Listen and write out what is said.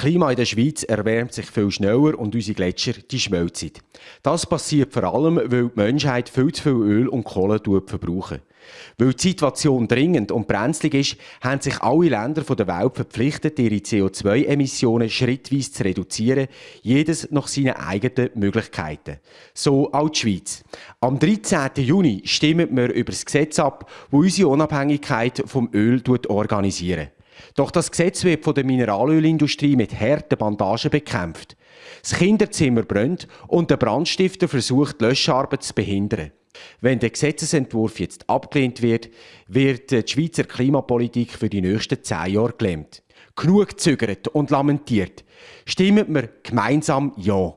Klima in der Schweiz erwärmt sich viel schneller und unsere Gletscher die schmelzen. Das passiert vor allem, weil die Menschheit viel zu viel Öl und Kohle verbrauchen. Weil die Situation dringend und brenzlig ist, haben sich alle Länder der Welt verpflichtet, ihre CO2-Emissionen schrittweise zu reduzieren, jedes nach seinen eigenen Möglichkeiten. So auch die Schweiz. Am 13. Juni stimmen wir über das Gesetz ab, das unsere Unabhängigkeit vom Öl organisiert. Doch das Gesetz wird von der Mineralölindustrie mit harten Bandagen bekämpft. Das Kinderzimmer brennt und der Brandstifter versucht, die Löscharbeit zu behindern. Wenn der Gesetzesentwurf jetzt abgelehnt wird, wird die Schweizer Klimapolitik für die nächsten zehn Jahre gelähmt. Genug zögert und lamentiert. Stimmen wir gemeinsam Ja.